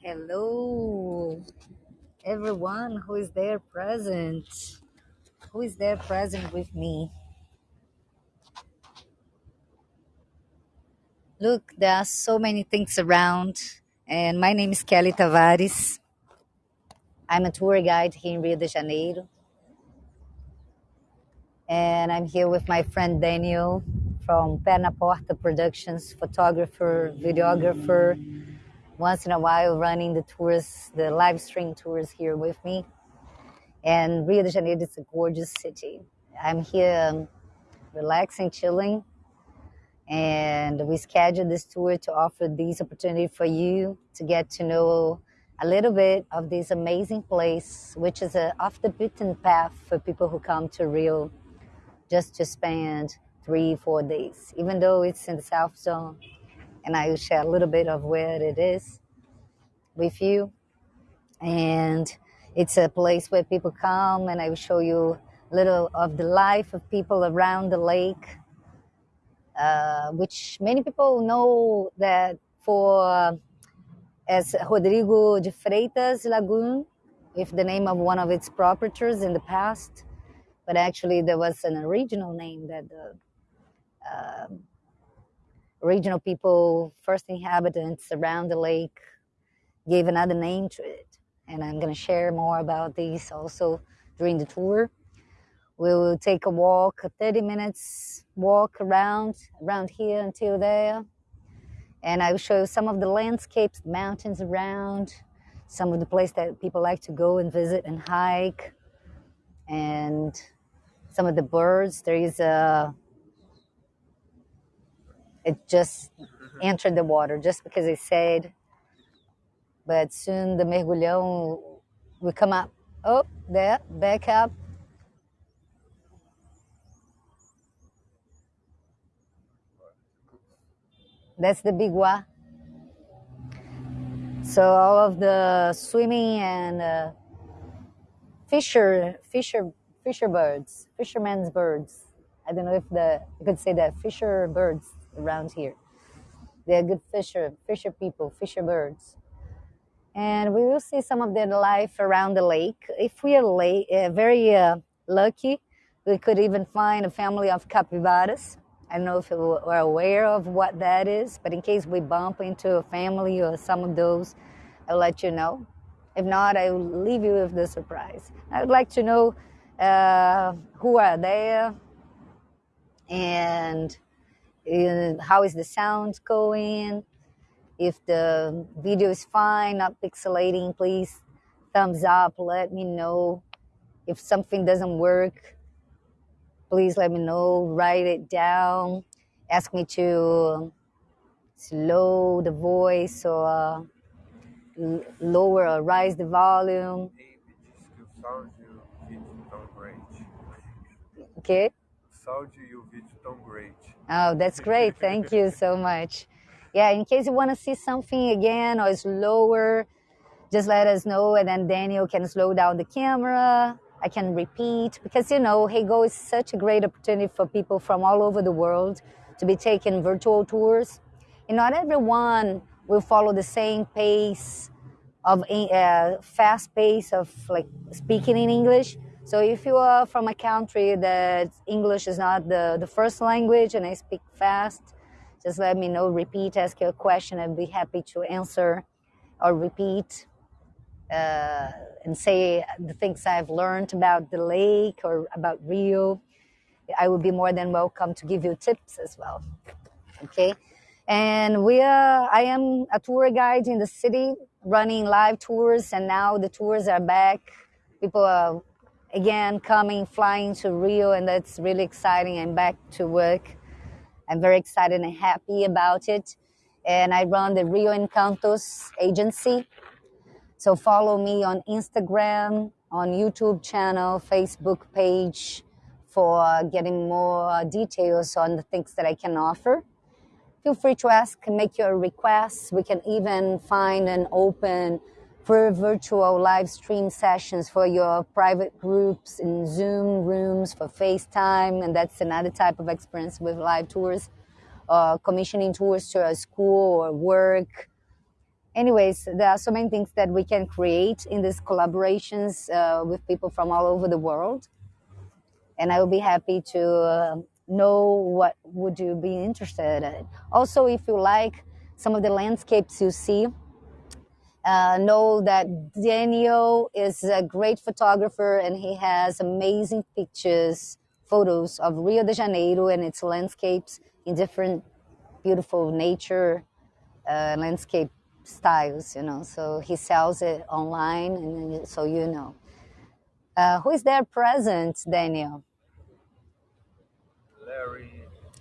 Hello, everyone who is there present. Who is there present with me? Look, there are so many things around, and my name is Kelly Tavares. I'm a tour guide here in Rio de Janeiro, and I'm here with my friend Daniel from Perna Porta Productions, photographer, videographer, once in a while running the tours, the live stream tours here with me. And Rio de Janeiro is a gorgeous city. I'm here um, relaxing, chilling, and we scheduled this tour to offer this opportunity for you to get to know a little bit of this amazing place, which is a off the beaten path for people who come to Rio just to spend three, four days, even though it's in the South Zone. And I will share a little bit of where it is with you. And it's a place where people come, and I will show you a little of the life of people around the lake uh, which many people know that for as Rodrigo de Freitas Lagoon, with the name of one of its proprietors in the past, but actually there was an original name that the uh, original people, first inhabitants around the lake, gave another name to it. And I'm going to share more about these also during the tour. We will take a walk, a 30 minutes walk around, around here until there. And I will show you some of the landscapes, mountains around, some of the places that people like to go and visit and hike, and some of the birds. There is a, it just entered the water just because it said, but soon the mergulhão will come up. Oh, there, back up That's the bigua. So all of the swimming and uh, fisher, fisher, fisher birds, fishermen's birds. I don't know if the you could say that fisher birds around here. They're good fisher, fisher people, fisher birds. And we will see some of their life around the lake. If we are late, uh, very uh, lucky, we could even find a family of capybaras I don't know if you are aware of what that is, but in case we bump into a family or some of those, I'll let you know. If not, I will leave you with the surprise. I would like to know uh, who are there and how is the sound going. If the video is fine, not pixelating, please thumbs up. Let me know if something doesn't work please let me know, write it down, ask me to slow the voice or uh, lower or rise the volume. Okay. Oh, that's great. Thank you so much. Yeah, in case you want to see something again or slower, just let us know and then Daniel can slow down the camera I can repeat because you know Heygo is such a great opportunity for people from all over the world to be taking virtual tours. And not everyone will follow the same pace of uh, fast pace of like speaking in English. So if you are from a country that English is not the, the first language and I speak fast, just let me know, repeat, ask your question. I'd be happy to answer or repeat uh, and say the things I've learned about the lake or about Rio, I would be more than welcome to give you tips as well. Okay. And we are, I am a tour guide in the city running live tours, and now the tours are back. People are again coming, flying to Rio, and that's really exciting. I'm back to work. I'm very excited and happy about it. And I run the Rio Encantos agency so follow me on Instagram, on YouTube channel, Facebook page for getting more details on the things that I can offer. Feel free to ask and make your requests. We can even find an open virtual live stream sessions for your private groups in Zoom rooms for FaceTime, and that's another type of experience with live tours uh, commissioning tours to a school or work. Anyways, there are so many things that we can create in these collaborations uh, with people from all over the world. And I will be happy to uh, know what would you be interested in. Also, if you like some of the landscapes you see, uh, know that Daniel is a great photographer and he has amazing pictures, photos of Rio de Janeiro and its landscapes in different beautiful nature uh, landscape styles, you know. So he sells it online, and so you know. Uh, who is there present, Daniel? Larry.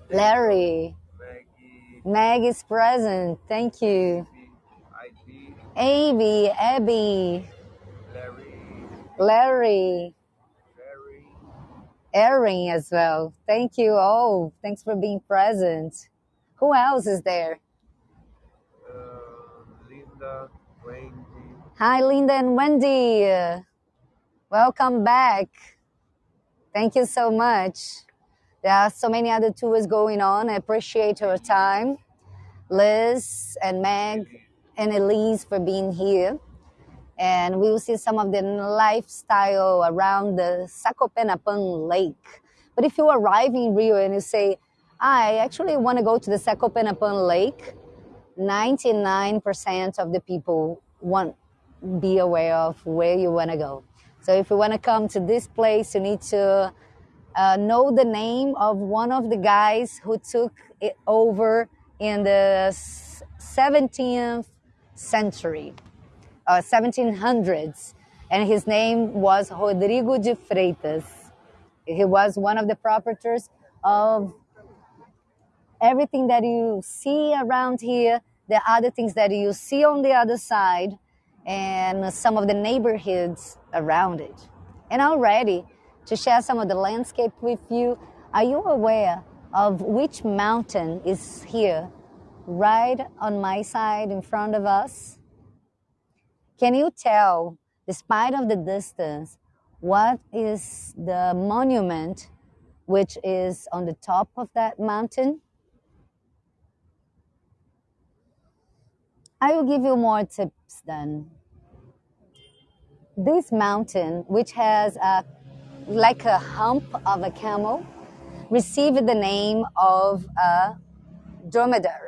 Larry. Maggie. Meg is present. Thank you. Abby, Abby, Larry. Larry, Erin as well. Thank you all. Thanks for being present. Who else is there? Uh, Linda. Wendy. Hi, Linda and Wendy. Welcome back. Thank you so much. There are so many other tours going on. I appreciate your time. Liz and Meg and Elise for being here. And we will see some of the lifestyle around the Sacopenapan Lake. But if you arrive in Rio and you say, I actually want to go to the Sacopenapan Lake, 99% of the people won't be aware of where you want to go. So if you want to come to this place, you need to uh, know the name of one of the guys who took it over in the 17th century, uh, 1700s. And his name was Rodrigo de Freitas. He was one of the proprietors of everything that you see around here, the other things that you see on the other side, and some of the neighborhoods around it. And already, to share some of the landscape with you, are you aware of which mountain is here, right on my side in front of us? Can you tell, despite of the distance, what is the monument which is on the top of that mountain? I will give you more tips then. This mountain, which has a like a hump of a camel, received the name of a dromedary.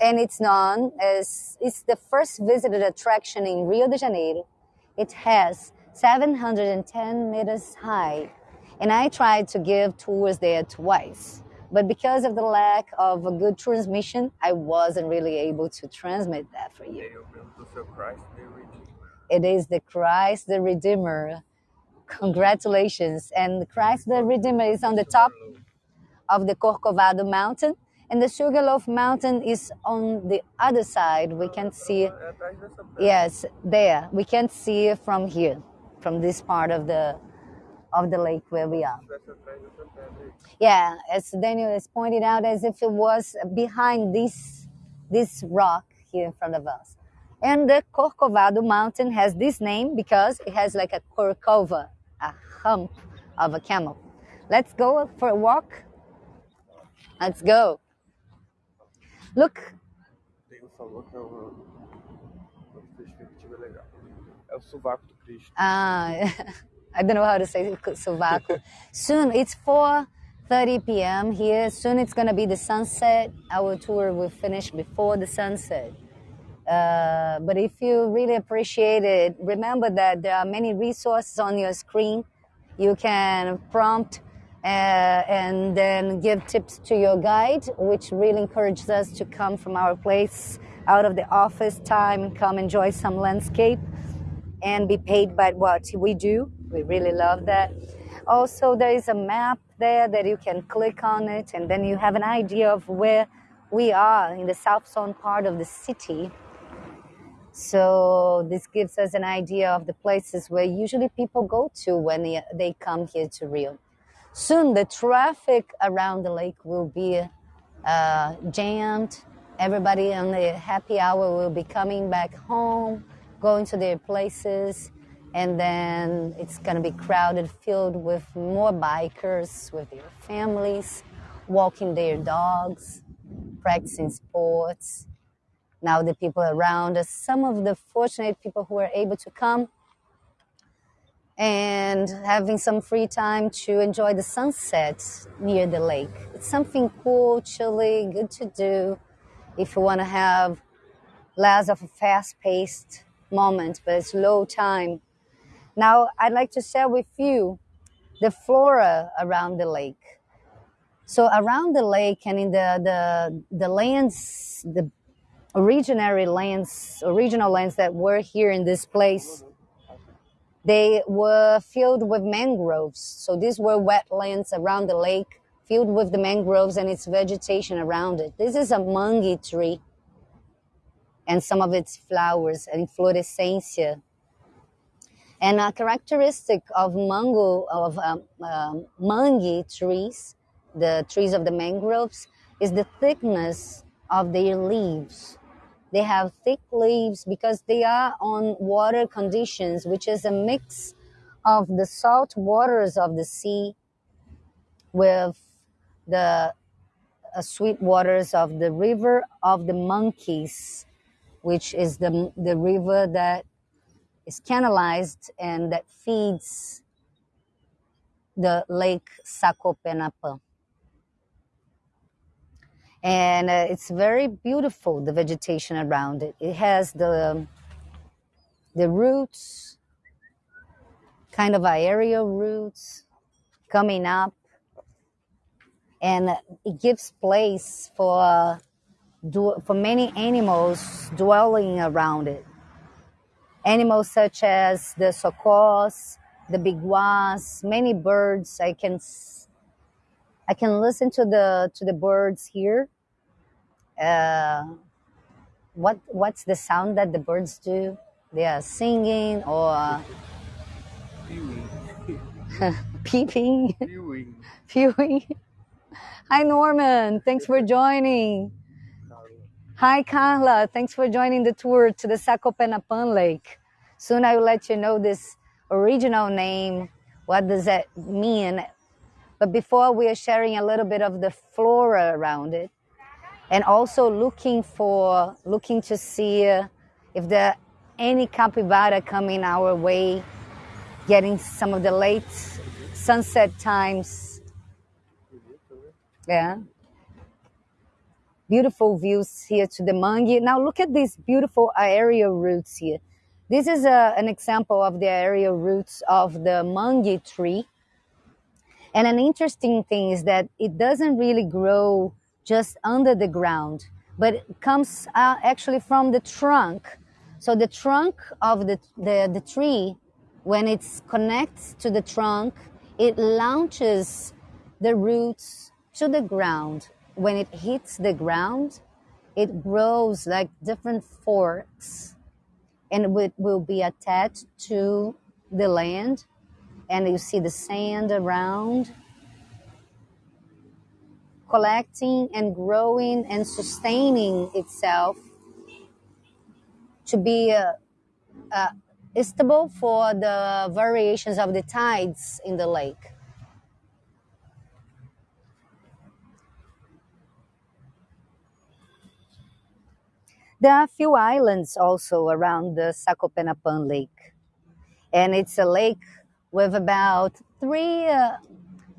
And it's known as it's the first visited attraction in Rio de Janeiro. It has 710 meters high. And I tried to give tours there twice. But because of the lack of a good transmission, I wasn't really able to transmit that for you. Eu pergunto Christ the Redeemer. It is the Christ the Redeemer. Congratulations. And Christ the Redeemer is on the top of the Corcovado mountain. And the Sugarloaf mountain is on the other side. We can't see, yes, there. We can't see from here, from this part of the of the lake where we are. Yeah, as Daniel has pointed out, as if it was behind this this rock here in front of us. And the Corcovado mountain has this name because it has like a corcova, a hump of a camel. Let's go for a walk. Let's go. Look, Tem falou que é uma, uma perspectiva legal. É o sovaco do Cristo. uh, I don't know how to say sovaco. Soon it's 4:30 p.m. here. Soon it's gonna be the sunset. Our tour will finish before the sunset. Uh, but if you really appreciate it, remember that there are many resources on your screen. You can prompt Uh, and then give tips to your guide, which really encourages us to come from our place out of the office time come enjoy some landscape and be paid by what we do. We really love that. Also, there is a map there that you can click on it, and then you have an idea of where we are in the south zone part of the city. So this gives us an idea of the places where usually people go to when they, they come here to Rio. Soon the traffic around the lake will be uh, jammed. Everybody on the happy hour will be coming back home, going to their places, and then it's going to be crowded, filled with more bikers with their families, walking their dogs, practicing sports. Now the people around us, some of the fortunate people who are able to come and having some free time to enjoy the sunset near the lake. It's something cool, chilly, good to do if you want to have less of a fast-paced moment, but it's low time. Now, I'd like to share with you the flora around the lake. So around the lake and in the the, the lands, the originary lands, original lands that were here in this place, they were filled with mangroves. So these were wetlands around the lake, filled with the mangroves and its vegetation around it. This is a mangue tree and some of its flowers and inflorescencia. And a characteristic of mango of um, um, mangue trees, the trees of the mangroves, is the thickness of their leaves. They have thick leaves because they are on water conditions, which is a mix of the salt waters of the sea with the uh, sweet waters of the river of the monkeys, which is the, the river that is canalized and that feeds the lake Sacopenapã. And uh, it's very beautiful, the vegetation around it. It has the, the roots, kind of aerial roots coming up, and it gives place for, for many animals dwelling around it animals such as the socors, the biguas, many birds. I can I can listen to the to the birds here. Uh, what what's the sound that the birds do? They are singing or peeping, Viewing. viewing. Hi Norman, thanks for joining. Hi, Carla. Thanks for joining the tour to the Sacopenapan Lake. Soon I will let you know this original name. What does that mean? But before we are sharing a little bit of the flora around it and also looking for, looking to see uh, if there are any capybara coming our way, getting some of the late sunset times. Yeah beautiful views here to the mangue. Now look at these beautiful aerial roots here. This is a, an example of the aerial roots of the mangue tree. And an interesting thing is that it doesn't really grow just under the ground, but it comes uh, actually from the trunk. So the trunk of the, the, the tree, when it connects to the trunk, it launches the roots to the ground when it hits the ground, it grows like different forks and it will be attached to the land. And you see the sand around, collecting and growing and sustaining itself to be uh, uh, stable for the variations of the tides in the lake. There are a few islands also around the Sacopenapan Lake. And it's a lake with about three, uh,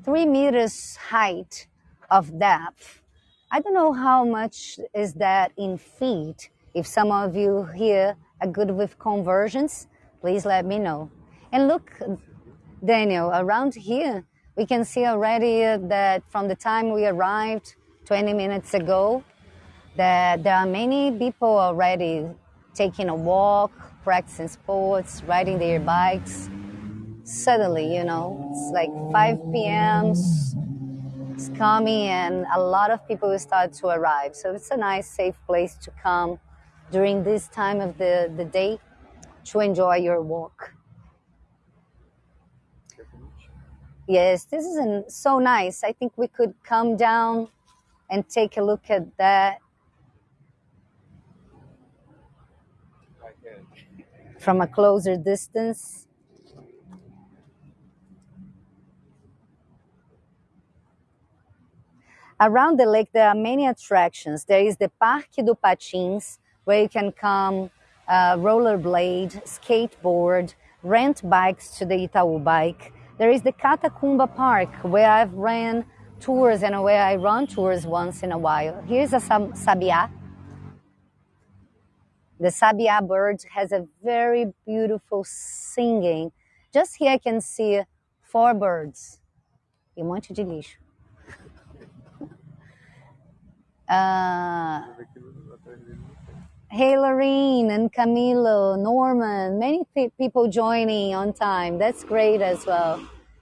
three meters height of depth. I don't know how much is that in feet. If some of you here are good with conversions, please let me know. And look, Daniel, around here, we can see already that from the time we arrived 20 minutes ago, that there are many people already taking a walk, practicing sports, riding their bikes. Suddenly, you know, it's like 5 p.m. It's coming, and a lot of people will start to arrive. So it's a nice, safe place to come during this time of the, the day to enjoy your walk. Yes, this is so nice. I think we could come down and take a look at that from a closer distance. Around the lake, there are many attractions. There is the Parque do Patins, where you can come uh, rollerblade, skateboard, rent bikes to the Itaú bike. There is the Catacumba Park, where I've ran tours and where I run tours once in a while. Here's a sabiá. The sabiá bird has a very beautiful singing. Just here I can see four birds e um monte de lixo. Uh, hey, Lorene and Camilo, Norman, many people joining on time. That's great as well.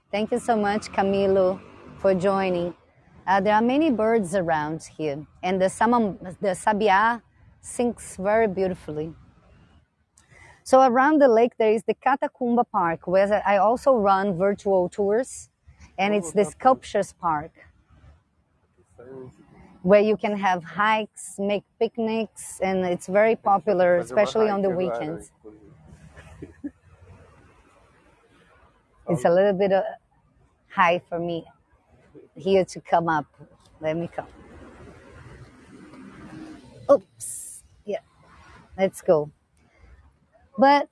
Thank you so much, Camilo, for joining. Uh, there are many birds around here, and the, the sabiá sings very beautifully. So around the lake, there is the Catacumba Park, where I also run virtual tours, and it's the Sculptures Park where you can have hikes, make picnics, and it's very popular, especially on the weekends. it's a little bit high for me here to come up. Let me come. Oops. Yeah. Let's go. But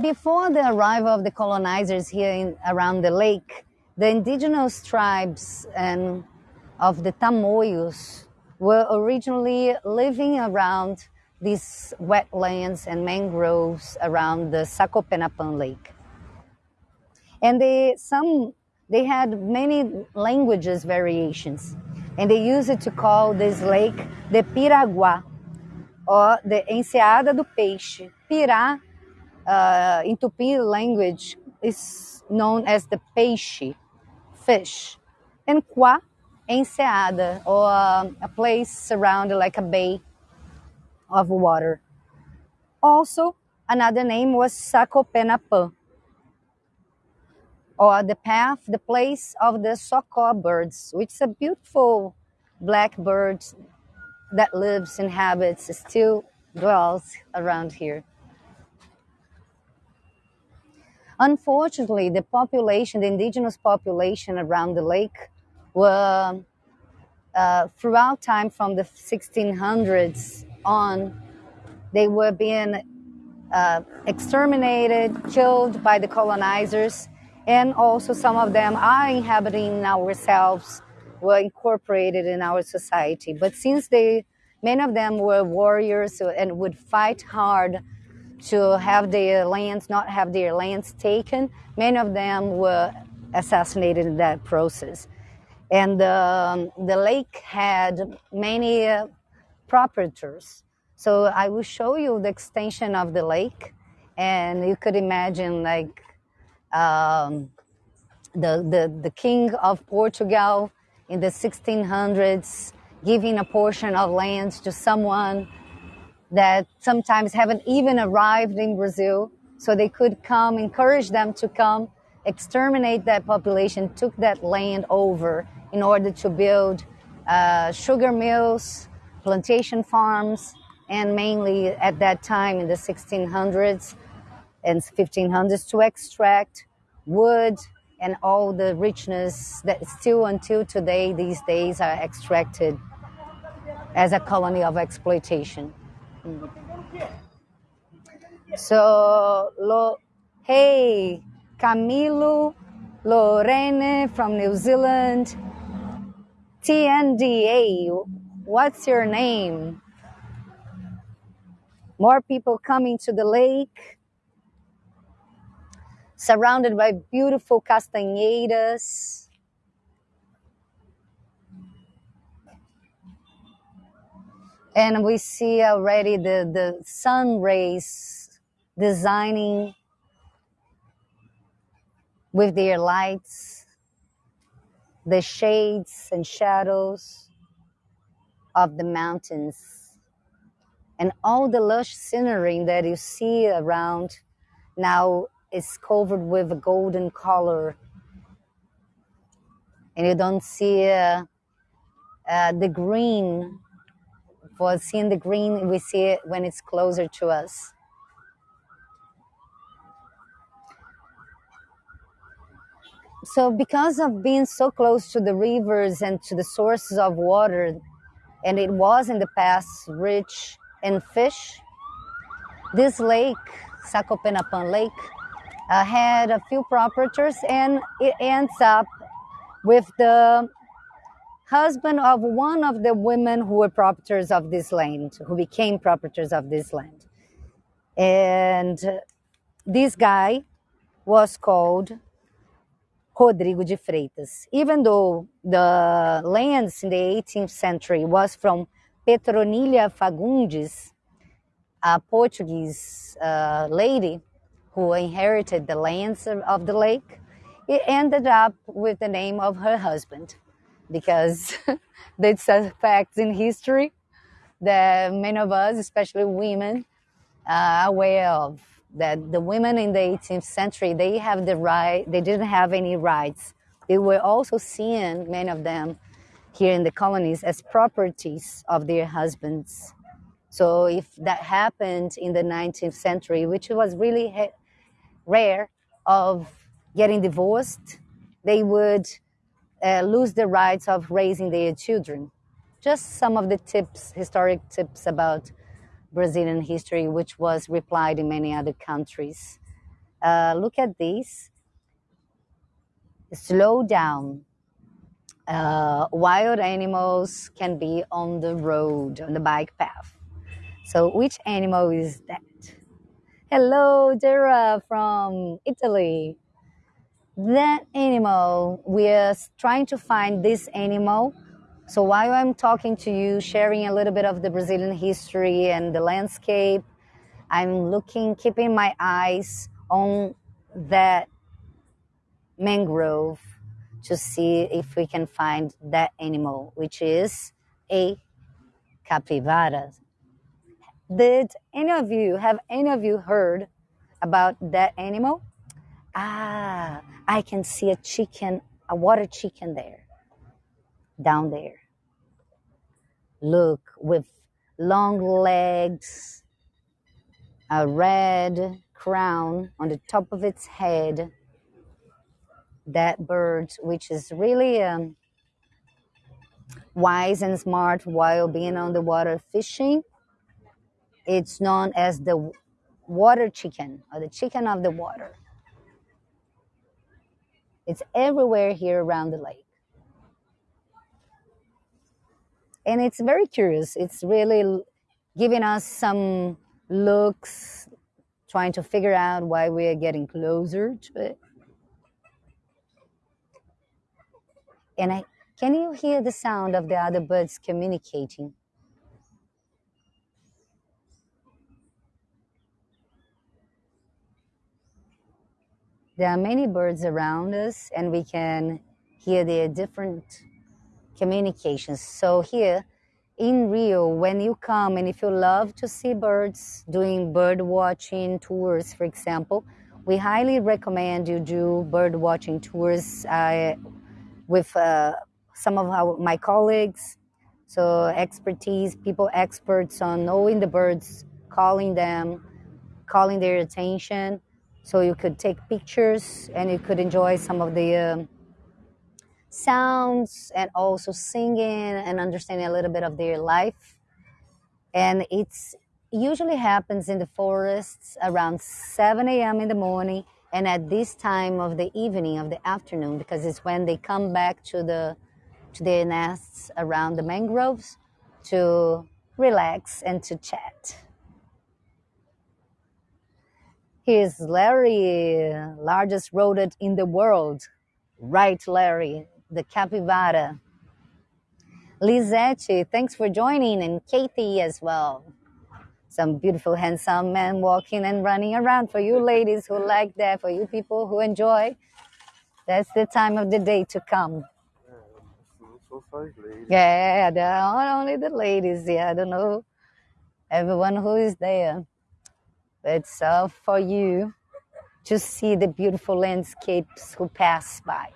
before the arrival of the colonizers here in, around the lake, the indigenous tribes and of the Tamoios were originally living around these wetlands and mangroves around the Sacopenapan Lake. And they, some, they had many languages variations, and they used it to call this lake the Piraguá, or the Enseada do Peixe. Pirá, uh, in Tupi language, is known as the peixe, fish, and Quá enseada or a place surrounded like a bay of water. Also, another name was Sacopenapã, or the path, the place of the socó birds, which is a beautiful black bird that lives, inhabits, still dwells around here. Unfortunately, the population, the indigenous population around the lake, were uh, throughout time from the 1600s on, they were being uh, exterminated, killed by the colonizers, and also some of them are inhabiting ourselves, were incorporated in our society. But since they, many of them were warriors and would fight hard to have their lands, not have their lands taken, many of them were assassinated in that process and um, the lake had many uh, proprietors. So I will show you the extension of the lake, and you could imagine like um, the, the the king of Portugal in the 1600s giving a portion of land to someone that sometimes haven't even arrived in Brazil, so they could come, encourage them to come, exterminate that population, took that land over in order to build uh, sugar mills, plantation farms, and mainly at that time in the 1600s and 1500s to extract wood and all the richness that still until today these days are extracted as a colony of exploitation. Mm. So, lo, hey, Camilo, Lorene from New Zealand, TNDA, what's your name? More people coming to the lake, surrounded by beautiful castanheiras. And we see already the, the sun rays designing with their lights the shades and shadows of the mountains and all the lush scenery that you see around now is covered with a golden color. And you don't see uh, uh, the green. For seeing the green we see it when it's closer to us so because of being so close to the rivers and to the sources of water, and it was in the past rich in fish, this lake, Sacopenapan Lake, uh, had a few proprietors, and it ends up with the husband of one of the women who were proprietors of this land, who became proprietors of this land. And this guy was called Rodrigo de Freitas. Even though the lands in the 18th century was from Petronilha Fagundes, a Portuguese uh, lady who inherited the lands of the lake, it ended up with the name of her husband because that's a fact in history that many of us, especially women, are aware of that the women in the 18th century they have the right they didn't have any rights. They were also seen many of them here in the colonies as properties of their husbands. So if that happened in the 19th century which was really rare of getting divorced they would uh, lose the rights of raising their children. Just some of the tips historic tips about Brazilian history, which was replied in many other countries. Uh, look at this. Slow down. Uh, wild animals can be on the road, on the bike path. So, which animal is that? Hello, Dara from Italy. That animal, we're trying to find this animal so while I'm talking to you, sharing a little bit of the Brazilian history and the landscape, I'm looking, keeping my eyes on that mangrove to see if we can find that animal, which is a capivara. Did any of you, have any of you heard about that animal? Ah, I can see a chicken, a water chicken there down there. Look, with long legs, a red crown on the top of its head. That bird, which is really um, wise and smart while being on the water fishing, it's known as the water chicken or the chicken of the water. It's everywhere here around the lake. And it's very curious. It's really giving us some looks, trying to figure out why we are getting closer to it. And I, can you hear the sound of the other birds communicating? There are many birds around us, and we can hear their different communications. So here in Rio, when you come and if you love to see birds, doing bird watching tours, for example, we highly recommend you do bird watching tours uh, with uh, some of our, my colleagues. So expertise, people experts on knowing the birds, calling them, calling their attention. So you could take pictures and you could enjoy some of the um, sounds and also singing and understanding a little bit of their life. And it's usually happens in the forests around 7 a.m. in the morning and at this time of the evening of the afternoon because it's when they come back to the to their nests around the mangroves to relax and to chat. Here's Larry, largest rodent in the world. Right, Larry the capybara. Lizette, thanks for joining, and Katie as well. Some beautiful, handsome men walking and running around for you ladies who like that, for you people who enjoy. That's the time of the day to come. Yeah, not only the ladies. Yeah, I don't know everyone who is there. It's all for you to see the beautiful landscapes who pass by.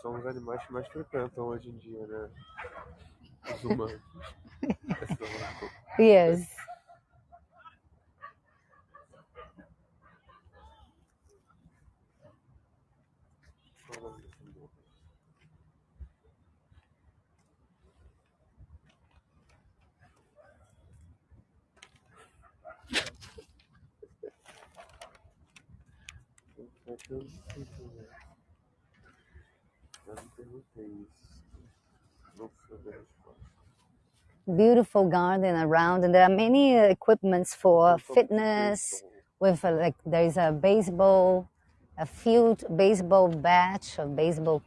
são os animais que mais frequentam hoje em dia, né? Os humanos. yes. Thank you. Beautiful garden around, and there are many equipments for fitness. With like there is a baseball, a field baseball batch, a baseball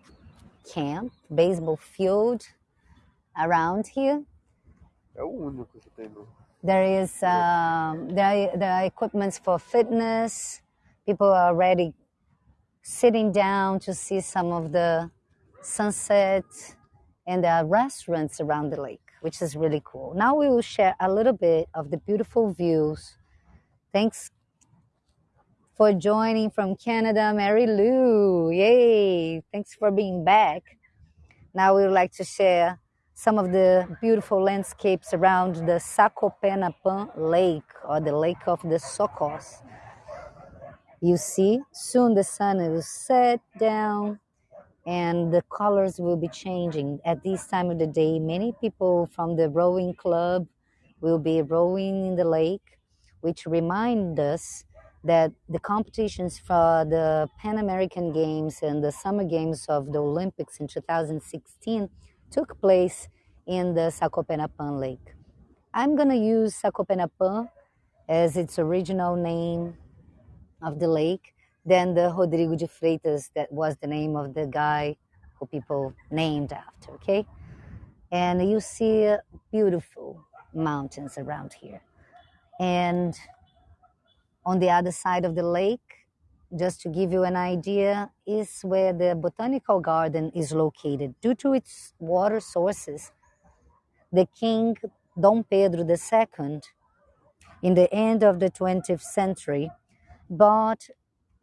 camp, baseball field around here. There is um, there are, there are equipments for fitness. People are already sitting down to see some of the sunset, and there are restaurants around the lake, which is really cool. Now we will share a little bit of the beautiful views. Thanks for joining from Canada, Mary Lou. Yay! Thanks for being back. Now we would like to share some of the beautiful landscapes around the Sacopenapan Lake or the Lake of the Socos. You see, soon the sun will set down and the colors will be changing. At this time of the day, many people from the rowing club will be rowing in the lake, which remind us that the competitions for the Pan American Games and the Summer Games of the Olympics in 2016 took place in the Sacopenapan Lake. I'm gonna use Sacopenapan as its original name of the lake than the Rodrigo de Freitas that was the name of the guy who people named after, okay? And you see uh, beautiful mountains around here. And on the other side of the lake, just to give you an idea, is where the botanical garden is located. Due to its water sources, the king Dom Pedro II, in the end of the 20th century, bought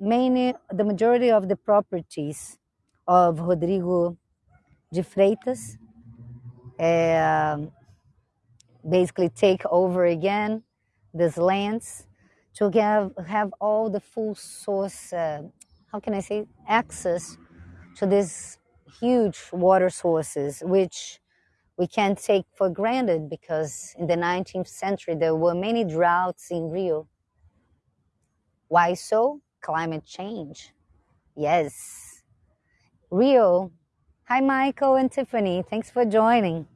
many, the majority of the properties of Rodrigo de Freitas, um, basically take over again these lands to have, have all the full source, uh, how can I say, access to these huge water sources, which we can't take for granted because in the 19th century there were many droughts in Rio. Why so? Climate change. Yes. Rio. Hi, Michael and Tiffany. Thanks for joining.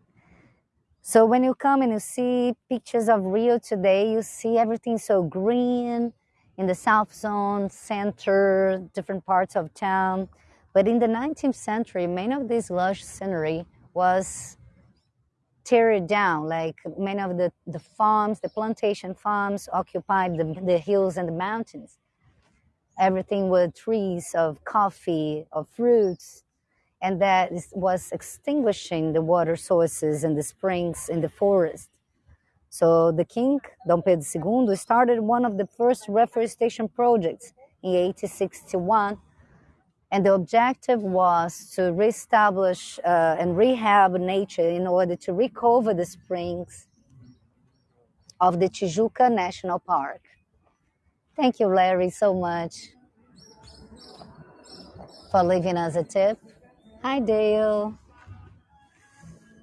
So when you come and you see pictures of Rio today, you see everything so green in the south zone, center, different parts of town. But in the 19th century, many of this lush scenery was teared down. Like many of the, the farms, the plantation farms occupied the, the hills and the mountains. Everything were trees of coffee, of fruits, and that was extinguishing the water sources and the springs in the forest. So the king, Dom Pedro II, started one of the first reforestation projects in 1861, and the objective was to reestablish uh, and rehab nature in order to recover the springs of the Tijuca National Park. Thank you, Larry, so much for leaving us a tip. Hi, Dale.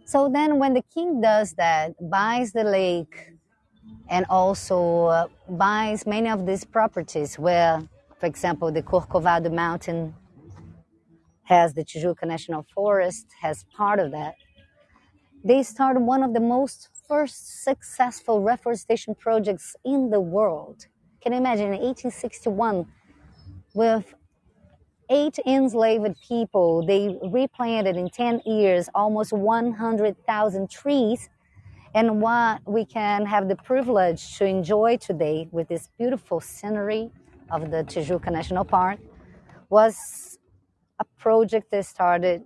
So then, when the king does that, buys the lake and also uh, buys many of these properties where, for example, the Corcovado Mountain has the Tijuca National Forest, has part of that. They started one of the most first successful reforestation projects in the world. Can you imagine in 1861 with eight enslaved people, they replanted in 10 years almost 100,000 trees. And what we can have the privilege to enjoy today with this beautiful scenery of the Tijuca National Park was a project that started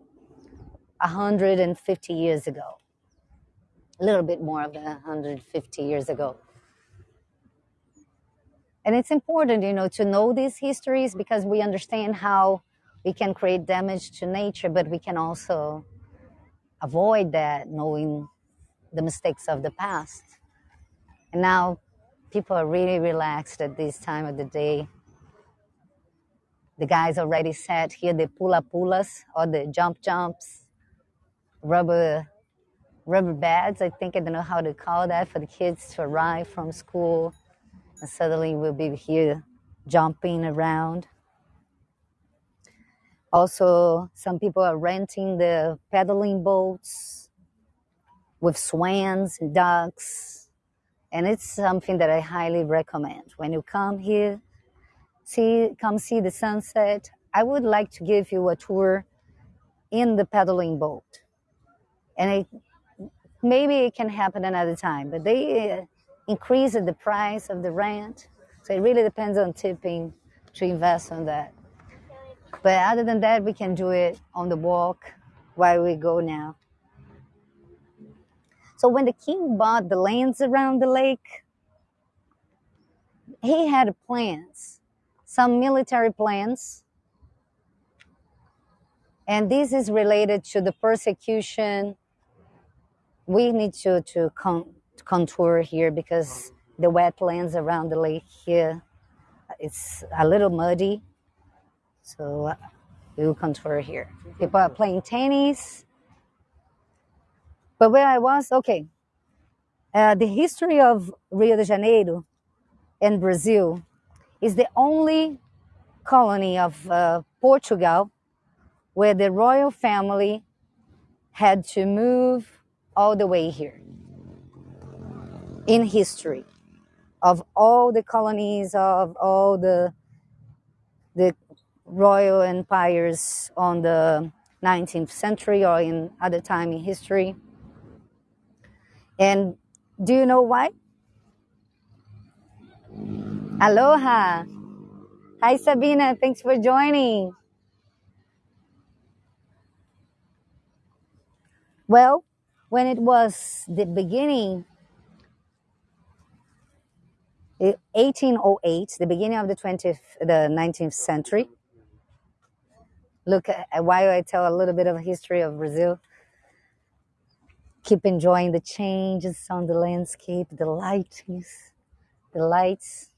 150 years ago, a little bit more than 150 years ago. And it's important, you know, to know these histories because we understand how we can create damage to nature, but we can also avoid that knowing the mistakes of the past. And now people are really relaxed at this time of the day. The guys already sat here, the pula pulas or the jump jumps, rubber rubber beds. I think I don't know how to call that for the kids to arrive from school and suddenly we'll be here jumping around. Also, some people are renting the paddling boats with swans and ducks. And it's something that I highly recommend. When you come here, see come see the sunset. I would like to give you a tour in the paddling boat. And it, maybe it can happen another time, but they increased the price of the rent. So it really depends on tipping to invest on that. But other than that, we can do it on the walk while we go now. So when the king bought the lands around the lake, he had plans, some military plans. And this is related to the persecution. We need to, to con- contour here because the wetlands around the lake here, it's a little muddy. So uh, we will contour here. People are playing tennis. But where I was, okay, uh, the history of Rio de Janeiro and Brazil is the only colony of uh, Portugal where the royal family had to move all the way here in history of all the colonies of all the the royal empires on the 19th century or in other time in history and do you know why? Aloha. Hi, Sabina. Thanks for joining. Well, when it was the beginning, 1808, the beginning of the 20th, the 19th century. Look, uh, while I tell a little bit of history of Brazil, keep enjoying the changes on the landscape, the lightings, the lights.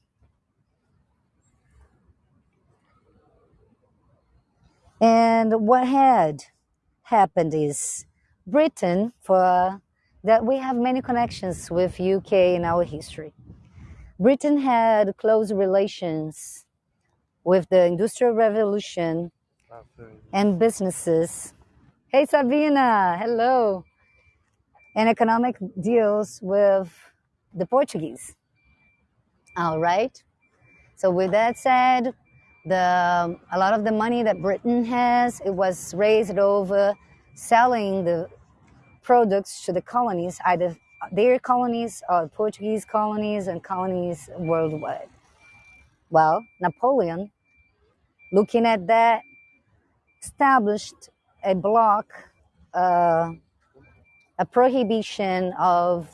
And what had happened is Britain, for that we have many connections with UK in our history. Britain had close relations with the Industrial Revolution and businesses. Hey Sabina, hello and economic deals with the Portuguese. All right. So with that said, the a lot of the money that Britain has it was raised over selling the products to the colonies, either their colonies or Portuguese colonies and colonies worldwide. Well, Napoleon, looking at that, established a block. Uh, a prohibition of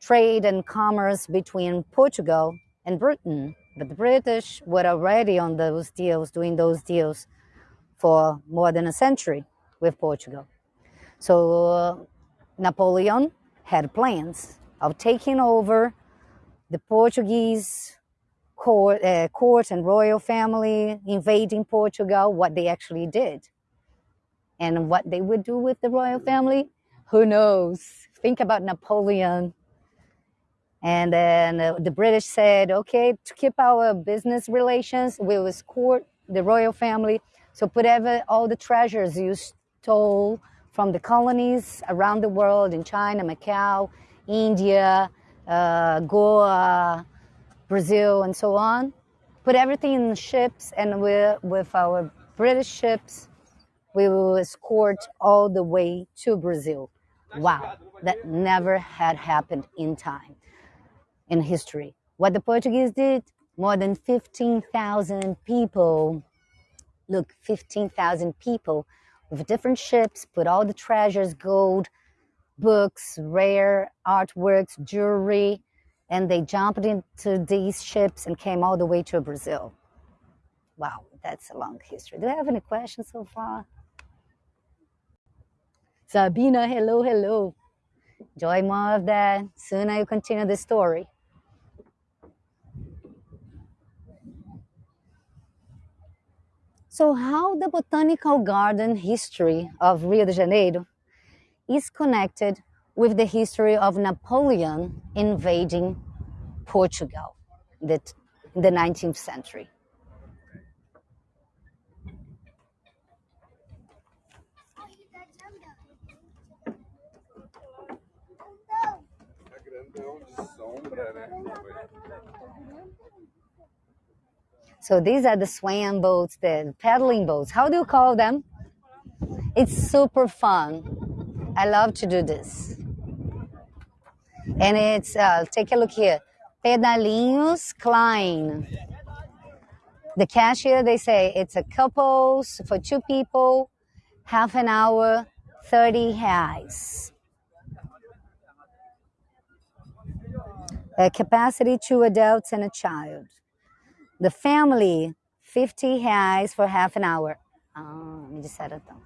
trade and commerce between Portugal and Britain. But the British were already on those deals, doing those deals for more than a century with Portugal. So uh, Napoleon had plans of taking over the Portuguese court, uh, court and royal family, invading Portugal, what they actually did. And what they would do with the royal family, who knows? Think about Napoleon. And then uh, the British said, okay, to keep our business relations, we will escort the royal family. So whatever all the treasures you stole from the colonies around the world in China, Macau, India, uh, Goa, Brazil, and so on, put everything in ships, and we, with our British ships, we will escort all the way to Brazil. Wow, that never had happened in time, in history. What the Portuguese did, more than 15,000 people, look, 15,000 people with different ships, put all the treasures, gold, books, rare artworks, jewelry, and they jumped into these ships and came all the way to Brazil. Wow, that's a long history. Do you have any questions so far? Sabina, hello, hello. Enjoy more of that. Soon I will continue the story. So, how the botanical garden history of Rio de Janeiro is connected with the history of Napoleon invading Portugal in the 19th century. Sombra, né? So these are the swam boats, the paddling boats. How do you call them? It's super fun. I love to do this. And it's, uh, take a look here, Pedalinhos Klein. The cashier, they say it's a couples for two people, half an hour, 30 reais. A capacity two adults and a child. The family, 50 reais for half an hour. Ah, me disseram então.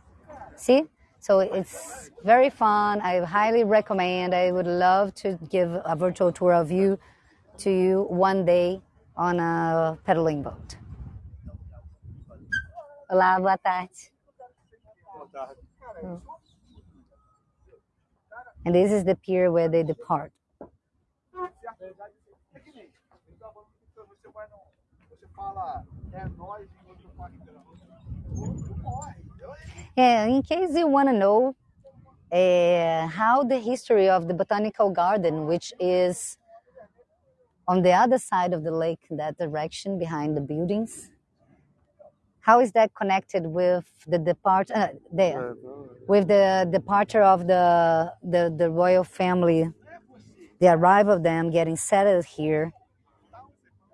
See? So it's very fun. I highly recommend. I would love to give a virtual tour of you to you one day on a pedaling boat. Olá, boa tarde. Boa tarde. And this is the pier where they depart. Yeah, in case you want to know uh, how the history of the botanical garden, which is on the other side of the lake, in that direction behind the buildings, how is that connected with the depart uh, there, with the departure of the, the the royal family, the arrival of them getting settled here,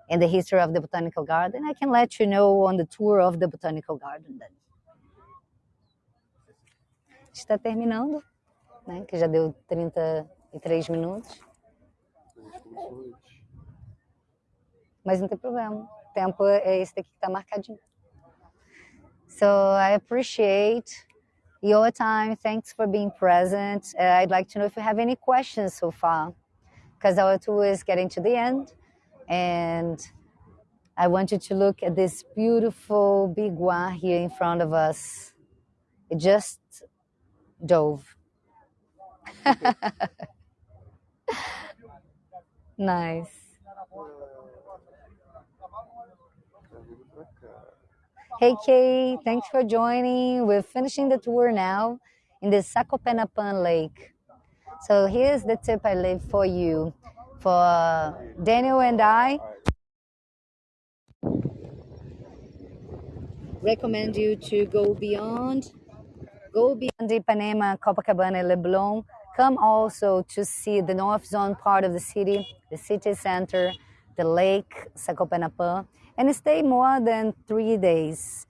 and the history of the botanical garden? I can let you know on the tour of the botanical garden then. Está terminando, né? Que já deu 33 minutos. Mas não tem problema. O tempo é esse daqui que está marcadinho. So I appreciate your time. Thanks for being present. Uh, I'd like to know if you have any questions so far, because our tour is getting to the end, and I want you to look at this beautiful biguá here in front of us. It just dove. nice. Hey Kay, thanks for joining. We're finishing the tour now in the Sacopenapan Lake. So here's the tip I leave for you. For Daniel and I, recommend you to go beyond, go beyond Ipanema, Copacabana, Leblon. Come also to see the North Zone part of the city, the city center, the lake, Sacopenapan, and stay more than three days.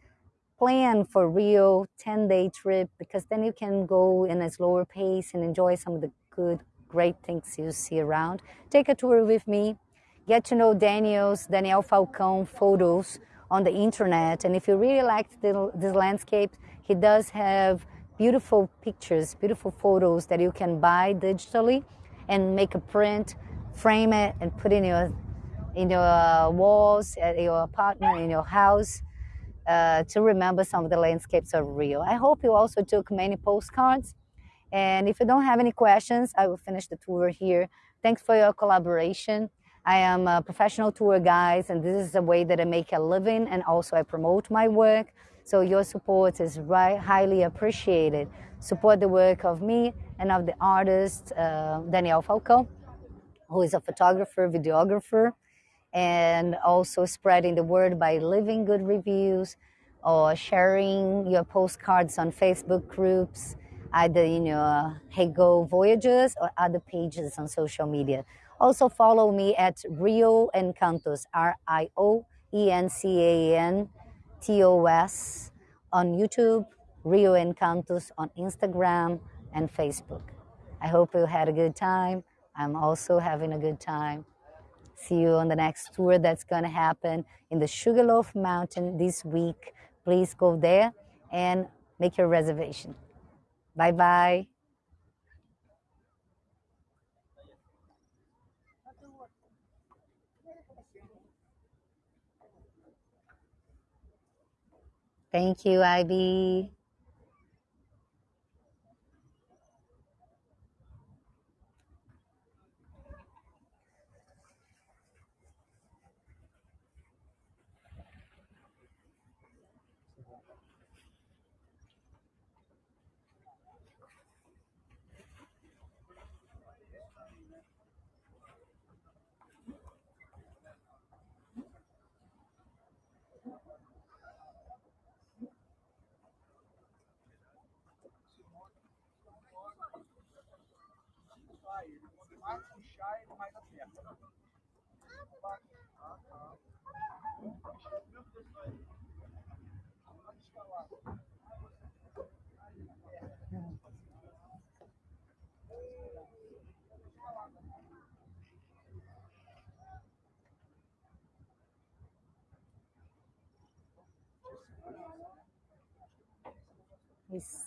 Plan for Rio 10 day trip because then you can go in a slower pace and enjoy some of the good, great things you see around. Take a tour with me. Get to know Daniel's, Daniel Falcão photos on the internet. And if you really liked this landscape, he does have beautiful pictures, beautiful photos that you can buy digitally and make a print, frame it, and put in your in your uh, walls, at your apartment, in your house, uh, to remember some of the landscapes of Rio. I hope you also took many postcards. And if you don't have any questions, I will finish the tour here. Thanks for your collaboration. I am a professional tour guide, and this is a way that I make a living and also I promote my work. So your support is right, highly appreciated. Support the work of me and of the artist uh, Daniel Falcão, who is a photographer, videographer, and also spreading the word by leaving good reviews or sharing your postcards on Facebook groups, either in your uh, Hego Voyages or other pages on social media. Also follow me at Rio Encantos, R-I-O-E-N-C-A-N-T-O-S on YouTube, Rio Encantos on Instagram and Facebook. I hope you had a good time. I'm also having a good time. See you on the next tour that's going to happen in the Sugarloaf Mountain this week. Please go there and make your reservation. Bye bye. Thank you, Ivy. mais acerta. Né? Isso.